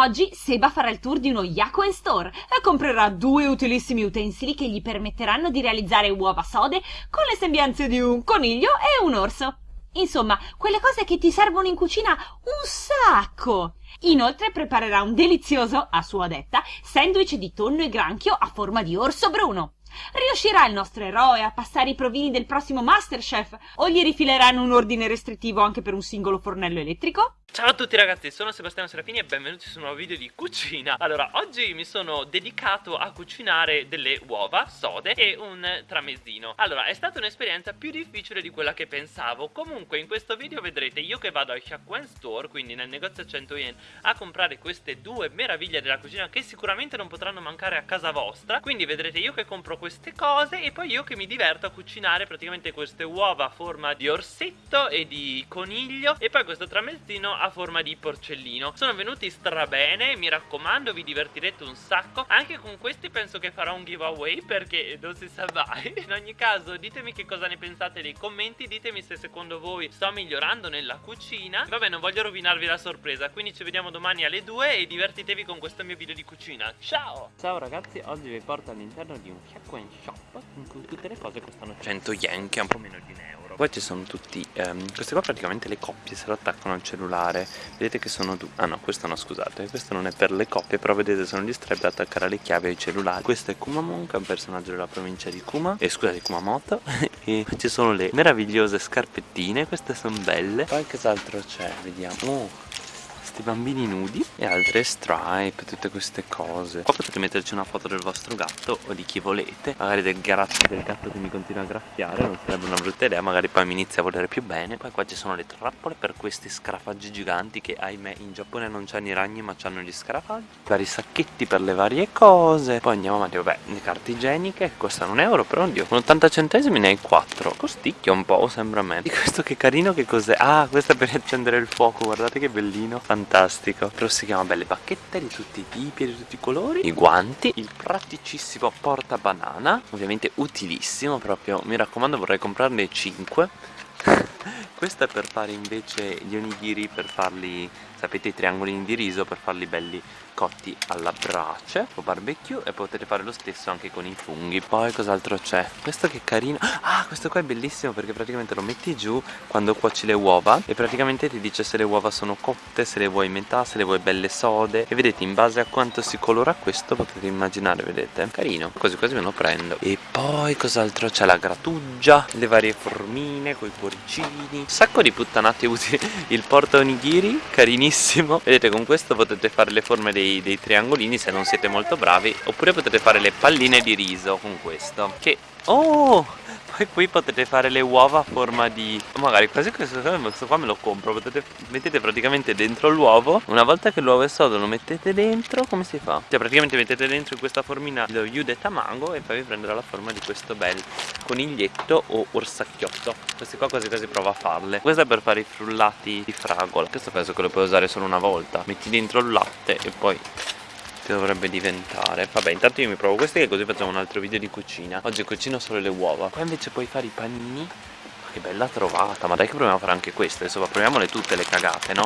Oggi Seba farà il tour di uno Yakuen Store e comprerà due utilissimi utensili che gli permetteranno di realizzare uova sode con le sembianze di un coniglio e un orso. Insomma, quelle cose che ti servono in cucina un sacco. Inoltre preparerà un delizioso, a sua detta, sandwich di tonno e granchio a forma di orso bruno. Riuscirà il nostro eroe a passare i provini del prossimo Masterchef o gli rifileranno un ordine restrittivo anche per un singolo fornello elettrico? Ciao a tutti ragazzi, sono Sebastiano Serafini e benvenuti su un nuovo video di cucina. Allora, oggi mi sono dedicato a cucinare delle uova sode e un tramezzino Allora, è stata un'esperienza più difficile di quella che pensavo. Comunque in questo video vedrete io che vado al Hyakuen Store, quindi nel negozio a 100 yen A comprare queste due meraviglie della cucina che sicuramente non potranno mancare a casa vostra. Quindi vedrete io che compro queste cose e poi io che mi diverto a cucinare praticamente queste uova a forma di orsetto e di coniglio E poi questo tramezzino a forma di porcellino. Sono venuti strabene, mi raccomando vi divertirete un sacco. Anche con questi penso che farò un giveaway perché non si sa mai. In ogni caso ditemi che cosa ne pensate nei commenti Ditemi se secondo voi sto migliorando nella cucina. Vabbè non voglio rovinarvi la sorpresa Quindi ci vediamo domani alle 2 e divertitevi con questo mio video di cucina. Ciao! Ciao ragazzi, oggi vi porto all'interno di un Hyakuen Shop In cui tutte le cose costano 100 yen che è un po' meno di un euro. Poi ci sono tutti ehm, queste qua praticamente le coppie se lo attaccano al cellulare. Vedete che sono due ah no questo no scusate questo non è per le coppie però vedete sono gli strap da attaccare alle chiavi ai cellulari. Questo è Kumamon che è un personaggio della provincia di Kuma. E eh, scusate Kumamoto. E ci sono le meravigliose scarpettine queste sono belle. Poi che altro c'è? Vediamo. Oh questi bambini nudi e altre stripe, tutte queste cose. Qua potete metterci una foto del vostro gatto o di chi volete. Magari del, del gatto che mi continua a graffiare, non sarebbe una brutta idea. Magari poi mi inizia a volere più bene. Poi qua ci sono le trappole per questi scarafaggi giganti Che ahimè in Giappone non c'hanno i ragni ma c'hanno gli scarafaggi. Vari sacchetti per le varie cose. Poi andiamo avanti, vabbè, le carte igieniche che costano un euro però oddio Con 80 centesimi ne hai 4 Costicchia un po' sembra a me. Di questo che carino che cos'è? Ah, questo è per accendere il fuoco, guardate che bellino. Fantastico fantastico. Proseguiamo belle bacchette di tutti i tipi e di tutti i colori. I guanti. Il praticissimo porta banana. Ovviamente utilissimo proprio mi raccomando vorrei comprarne 5 questo è per fare invece gli onigiri per farli sapete i triangolini di riso per farli belli cotti alla brace o barbecue e potete fare lo stesso anche con i funghi. Poi cos'altro c'è? Questo che carino. Ah questo qua è bellissimo perché praticamente lo metti giù quando cuoci le uova e praticamente ti dice se le uova sono cotte se le vuoi metà se le vuoi belle sode. E vedete in base a quanto si colora questo potete immaginare vedete? Carino. Quasi quasi me lo prendo. E poi cos'altro c'è? La grattugia le varie formine con i cuoricini un sacco di puttanate utili. Il porta onigiri carinissimo. Vedete con questo potete fare le forme dei dei, triangolini se non siete molto bravi oppure potete fare le palline di riso con questo che oh poi qui potete fare le uova a forma di magari quasi questo, questo qua me lo compro potete, mettete praticamente dentro l'uovo una volta che l'uovo è sodo lo mettete dentro come si fa? cioè praticamente mettete dentro in questa formina lo yude tamango e poi vi prenderà la forma di questo bel coniglietto o orsacchiotto. Questi qua quasi quasi prova a farle. Questo è per fare i frullati di fragola. Questo penso che lo puoi usare solo una volta. Metti dentro il latte e poi che dovrebbe diventare. Vabbè intanto io mi provo queste che così facciamo un altro video di cucina. Oggi cucino solo le uova. Qua invece puoi fare i panini. Che bella trovata. Ma dai che proviamo a fare anche queste. Adesso proviamole tutte le cagate no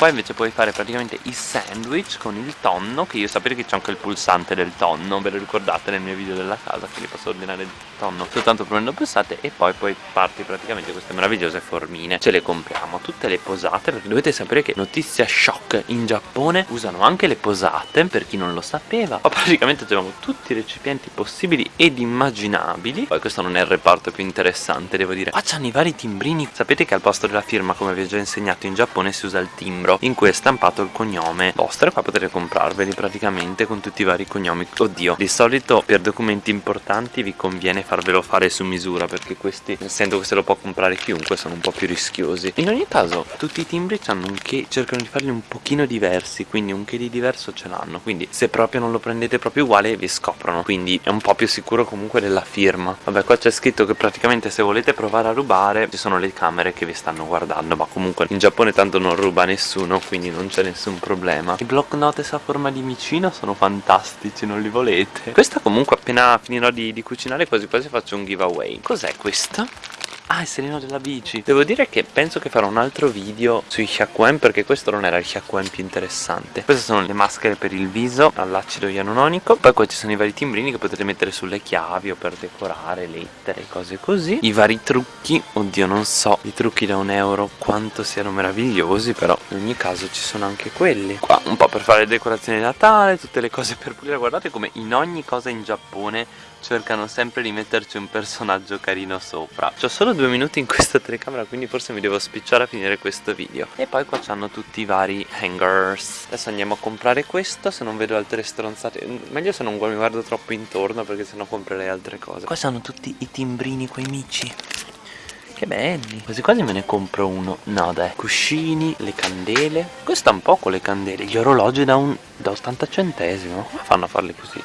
Qua invece puoi fare praticamente i sandwich con il tonno Che io sapete che c'è anche il pulsante del tonno Ve lo ricordate nel mio video della casa Quindi posso ordinare il tonno soltanto premendo pulsante E poi poi parti praticamente queste meravigliose formine. Ce le compriamo tutte le posate Perché dovete sapere che notizia shock In Giappone usano anche le posate Per chi non lo sapeva Ma praticamente abbiamo tutti i recipienti possibili ed immaginabili. Poi questo non è il reparto più interessante devo dire. Qua c'hanno i vari timbrini. Sapete che al posto della firma come vi ho già insegnato in Giappone si usa il timbro libro. In cui è stampato il cognome vostro e qua potete comprarveli praticamente con tutti i vari cognomi. Oddio di solito per documenti importanti vi conviene farvelo fare su misura perché questi essendo che se lo può comprare chiunque sono un po' più rischiosi. In ogni caso tutti i timbri hanno un che cercano di farli un pochino diversi quindi un che di diverso ce l'hanno. Quindi se proprio non lo prendete proprio uguale vi scoprono. Quindi è un po' più sicuro comunque della firma. Vabbè qua c'è scritto che praticamente se volete provare a rubare ci sono le camere che vi stanno guardando ma comunque in Giappone tanto non ruba nessuno nessuno quindi non c'è nessun problema. I block notes a forma di micino sono fantastici non li volete? Questa comunque appena finirò di, di cucinare quasi quasi faccio un giveaway. Cos'è questa? Ah, il serino della bici. Devo dire che penso che farò un altro video sui Hyakuen Perché questo non era il Hyakuen più interessante. Queste sono le maschere per il viso all'acido ianuronico Poi qua ci sono i vari timbrini che potete mettere sulle chiavi O per decorare lettere, cose così. I vari trucchi, oddio non so I trucchi da un euro quanto siano meravigliosi Però in ogni caso ci sono anche quelli. Qua un po' per fare le decorazioni di Natale Tutte le cose per pulire. Guardate come in ogni cosa in Giappone cercano sempre di metterci un personaggio carino sopra. Ho solo due minuti in questa telecamera quindi forse mi devo spicciare a finire questo video. E poi qua c'hanno tutti i vari hangers. Adesso andiamo a comprare questo se non vedo altre stronzate. Meglio se non mi guardo troppo intorno perché sennò comprerei altre cose. Qua c'hanno tutti i timbrini quei mici. Che belli. Quasi quasi me ne compro uno. No dai. Cuscini Le candele. Costa un poco le candele. Gli orologi da, un, da 80 centesimo. Come fanno a farli così?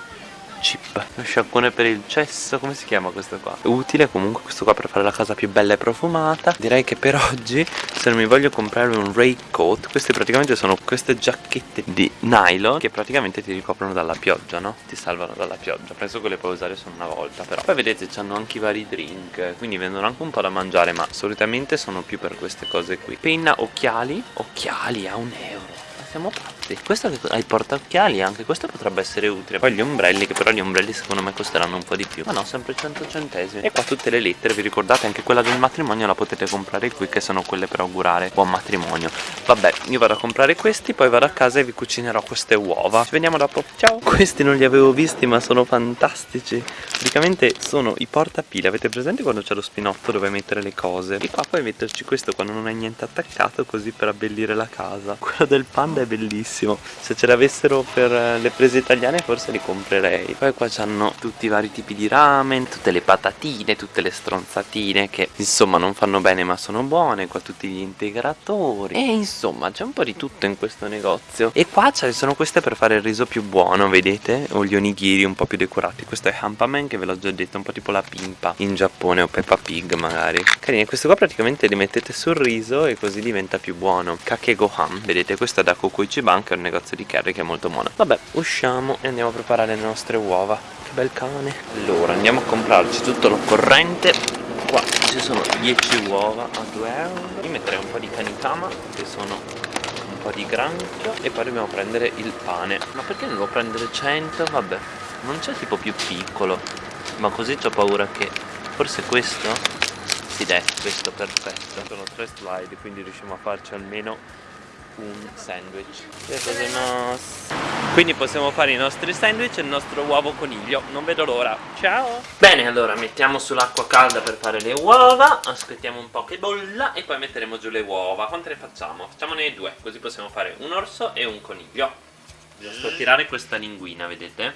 Chip Lo per il cesso Come si chiama questo qua? Utile comunque questo qua per fare la casa più bella e profumata. Direi che per oggi Se non mi voglio comprare un raincoat Queste praticamente sono queste giacchette di nylon Che praticamente ti ricoprono dalla pioggia no? Ti salvano dalla pioggia. Penso che le puoi usare solo una volta però. Poi vedete hanno anche i vari drink Quindi vendono anche un po' da mangiare Ma solitamente sono più per queste cose qui. Penna, occhiali. Occhiali a un euro. Siamo pazzi Questo che ha i portaocchiali anche questo potrebbe essere utile. Poi gli ombrelli che però gli ombrelli secondo me costeranno un po' di più. Ma no sempre 100 centesimi. E qua tutte le lettere vi ricordate? Anche quella del matrimonio la potete comprare qui Che sono quelle per augurare buon matrimonio. Vabbè io vado a comprare questi poi vado a casa e vi cucinerò queste uova. Ci vediamo dopo. Ciao! Questi non li avevo visti ma sono fantastici. Praticamente sono i portapile Avete presente quando c'è lo spinotto dove mettere le cose? E qua puoi metterci questo quando non hai niente attaccato Così per abbellire la casa. Quello del panda è è bellissimo Se ce l'avessero per eh, le prese italiane forse li comprerei. Poi qua c'hanno tutti i vari tipi di ramen Tutte le patatine, tutte le stronzatine Che insomma non fanno bene ma sono buone. Qua tutti gli integratori. E insomma c'è un po' di tutto in questo negozio. E qua ci sono queste per fare il riso più buono Vedete? O gli onigiri un po' più decorati. Questo è Hampamen che ve l'ho già detto Un po' tipo la pimpa in Giappone o Peppa Pig magari. Carine, queste qua praticamente li mettete sul riso E così diventa più buono. Kake Gohan, vedete? Questo è da Coco Koichiban che è un negozio di curry che è molto buono. Vabbè usciamo e andiamo a preparare le nostre uova. Che bel cane. Allora andiamo a comprarci tutto l'occorrente. Qua ci sono 10 uova a 2 euro. Io metterei un po' di kanikama che sono un po' di granchio. E poi dobbiamo prendere il pane. Ma perché non devo prendere 100? Vabbè non c'è tipo più piccolo. Ma così ho paura che Forse questo? Sì dai, questo perfetto. Sono tre slide quindi riusciamo a farci almeno un sandwich. Quindi possiamo fare i nostri sandwich e il nostro uovo coniglio. Non vedo l'ora. Ciao! Bene allora mettiamo sull'acqua calda per fare le uova aspettiamo un po' che bolla e poi metteremo giù le uova. Quante ne facciamo? facciamone due così possiamo fare un orso e un coniglio. Giusto tirare questa linguina vedete?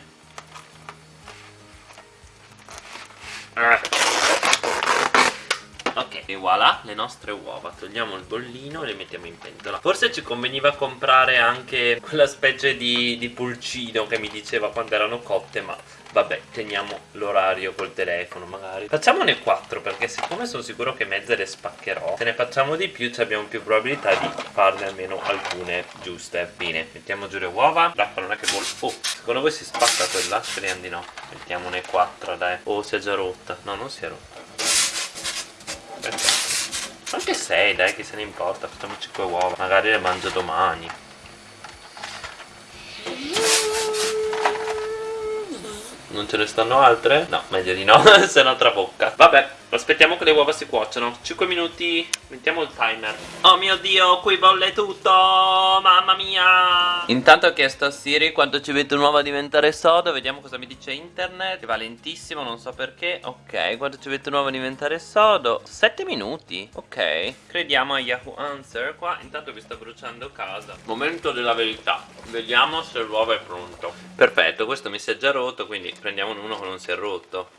Eh Ok, e voilà le nostre uova. Togliamo il bollino e le mettiamo in pentola. Forse ci conveniva comprare anche quella specie di, di pulcino che mi diceva quando erano cotte Ma vabbè, teniamo l'orario col telefono magari. Facciamone 4 perché siccome sono sicuro che mezze le spaccherò Se ne facciamo di più abbiamo più probabilità di farne almeno alcune giuste. Bene, mettiamo giù le uova. L'acqua non è che vuole... Oh, secondo voi si spacca quella? Speriamo di no. Mettiamone 4 dai. Oh, si è già rotta. No, non si è rotta. Anche 6 dai che se ne importa Facciamo 5 uova. Magari le mangio domani. Non ce ne stanno altre? No, meglio di no, se no trabocca. Vabbè Aspettiamo che le uova si cuociano 5 minuti Mettiamo il timer. Oh mio dio qui bolle tutto Mamma mia. Intanto ho chiesto a Siri quanto ci mette un'uova a diventare sodo Vediamo cosa mi dice internet. Va lentissimo non so perché. Ok quanto ci mette un'uova a diventare sodo? 7 minuti? Ok Crediamo a Yahoo Answer Qua. Intanto vi sta bruciando casa. Momento della verità. Vediamo se l'uovo è pronto. Perfetto questo mi si è già rotto Quindi prendiamo uno che non si è rotto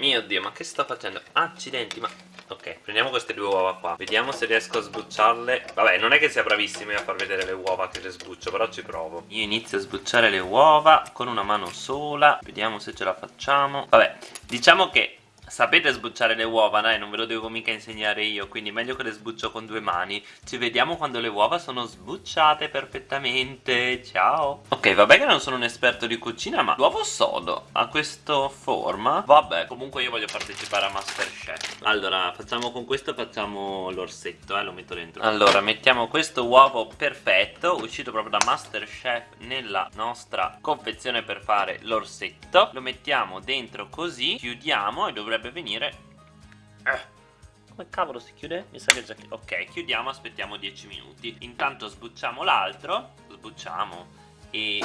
mio dio, ma che sta facendo? Accidenti, ma... Ok, prendiamo queste due uova qua. Vediamo se riesco a sbucciarle. Vabbè, non è che sia bravissimi a far vedere le uova che le sbuccio Però ci provo. Io inizio a sbucciare le uova con una mano sola. Vediamo se ce la facciamo. Vabbè, diciamo che Sapete sbucciare le uova, dai, non ve lo devo mica insegnare io, quindi meglio che le sbuccio con due mani. Ci vediamo quando le uova sono sbucciate perfettamente. Ciao! Ok, vabbè che non sono un esperto di cucina, ma l'uovo sodo ha questa forma. Vabbè, comunque io voglio partecipare a Masterchef. Allora, facciamo con questo, facciamo l'orsetto, eh, lo metto dentro. Allora, mettiamo questo uovo perfetto, uscito proprio da Masterchef nella nostra confezione per fare l'orsetto. Lo mettiamo dentro così, chiudiamo e dovrebbe dovrebbe venire. Eh. Come cavolo si chiude? Mi sa che già Ok, chiudiamo, aspettiamo 10 minuti. Intanto sbucciamo l'altro. Sbucciamo. E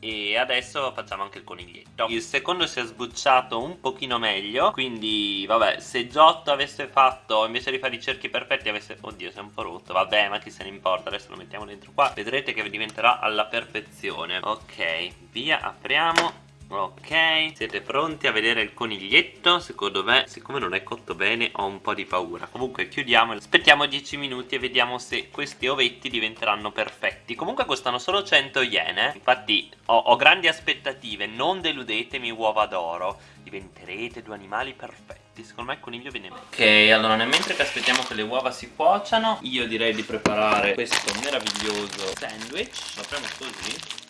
e adesso facciamo anche il coniglietto. Il secondo si è sbucciato un pochino meglio Quindi vabbè se Giotto avesse fatto Invece di fare i cerchi perfetti avesse Oddio si è un po' rotto. Vabbè ma chi se ne importa? Adesso lo mettiamo dentro qua. Vedrete che diventerà alla perfezione. Ok via apriamo Ok, siete pronti a vedere il coniglietto? Secondo me, siccome non è cotto bene, ho un po' di paura. Comunque chiudiamo, aspettiamo 10 minuti e vediamo se questi ovetti diventeranno perfetti. Comunque costano solo 100 yen, eh? Infatti ho, ho grandi aspettative, non deludetemi uova d'oro. Diventerete due animali perfetti. Secondo me il coniglio viene meglio. Ok, allora nel mentre che aspettiamo che le uova si cuociano Io direi di preparare questo meraviglioso sandwich. Lo apriamo così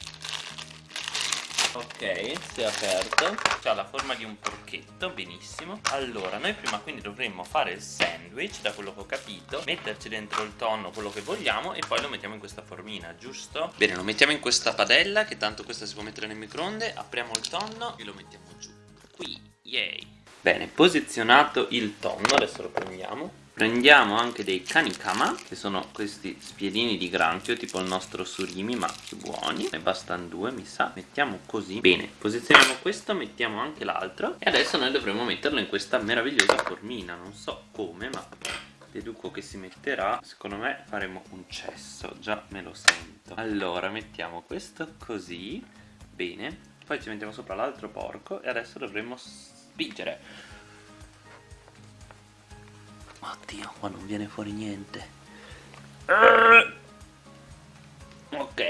Ok, si è aperto. Ha la forma di un porchetto, benissimo. Allora, noi prima quindi dovremmo fare il sandwich Da quello che ho capito Metterci dentro il tonno, quello che vogliamo E poi lo mettiamo in questa formina, giusto? Bene, lo mettiamo in questa padella Che tanto questa si può mettere nel microonde. Apriamo il tonno e lo mettiamo giù. Qui, yay. Bene, posizionato il tonno Adesso lo prendiamo Prendiamo anche dei kanikama, che sono questi spiedini di granchio, tipo il nostro surimi, ma più buoni. Ne bastano due, mi sa. Mettiamo così. Bene, posizioniamo questo, mettiamo anche l'altro. E adesso noi dovremo metterlo in questa meravigliosa formina. Non so come, ma deduco che si metterà. Secondo me faremo un cesso, già me lo sento. Allora, mettiamo questo così. Bene. Poi ci mettiamo sopra l'altro porco e adesso dovremo spingere. Oddio, qua non viene fuori niente. Ok,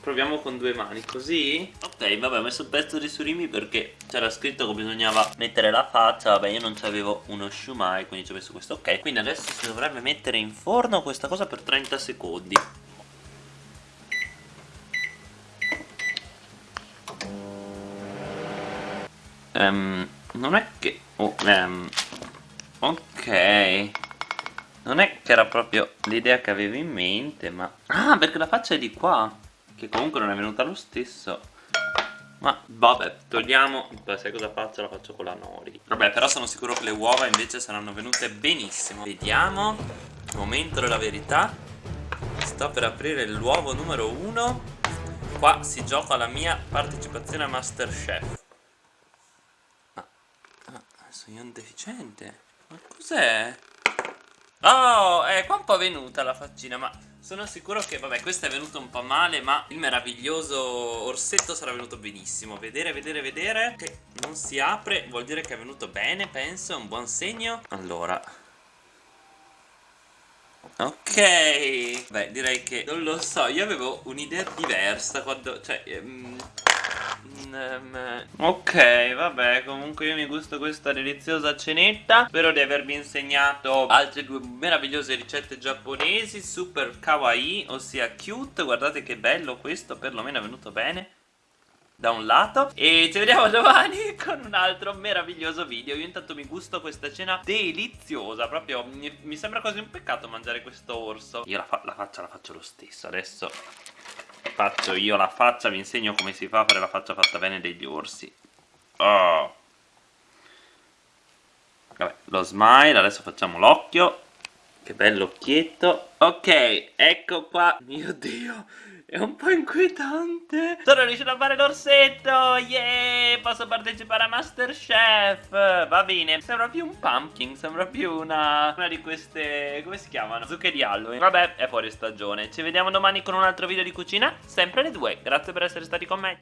proviamo con due mani, così? Ok, vabbè, ho messo il pezzo di surimi perché c'era scritto che bisognava mettere la faccia Vabbè, io non avevo uno shumai, quindi ci ho messo questo Ok, quindi adesso si dovrebbe mettere in forno questa cosa per 30 secondi um, Non è che... Oh, um, Ok Non è che era proprio l'idea che avevo in mente ma Ah perché la faccia è di qua Che comunque non è venuta lo stesso. Ma vabbè, togliamo Beh, sai cosa faccio? La faccio con la nori. Vabbè, però sono sicuro che le uova invece saranno venute benissimo. Vediamo. Momento della verità. Sto per aprire l'uovo numero uno. Qua si gioca la mia partecipazione a Masterchef. Ah, ah sono io un deficiente ma cos'è? Oh, è qua un po' venuta la faccina, ma sono sicuro che, vabbè, questo è venuto un po' male, ma il meraviglioso orsetto sarà venuto benissimo. Vedere, vedere, vedere, che non si apre, vuol dire che è venuto bene, penso, è un buon segno. Allora... Ok, beh, direi che, non lo so, io avevo un'idea diversa quando, cioè... Um, Ok, vabbè, comunque io mi gusto questa deliziosa cenetta. Spero di avervi insegnato altre due meravigliose ricette giapponesi Super kawaii, ossia cute. Guardate che bello questo, perlomeno è venuto bene da un lato. E ci vediamo domani con un altro meraviglioso video. Io intanto mi gusto questa cena deliziosa proprio mi, mi sembra quasi un peccato mangiare questo orso. Io la, fa la faccia la faccio lo stesso adesso faccio io la faccia, vi insegno come si fa a fare la faccia fatta bene degli orsi. Oh. Vabbè, lo smile, adesso facciamo l'occhio. Che bello occhietto. Ok, ecco qua. Mio Dio, è un po' inquietante. Sono riuscito a fare l'orsetto. Yeah, posso partecipare a Masterchef. Va bene. Sembra più un pumpkin. Sembra più una, una di queste, come si chiamano? Zucche di Halloween. Vabbè, è fuori stagione. Ci vediamo domani con un altro video di cucina. Sempre alle due. Grazie per essere stati con me.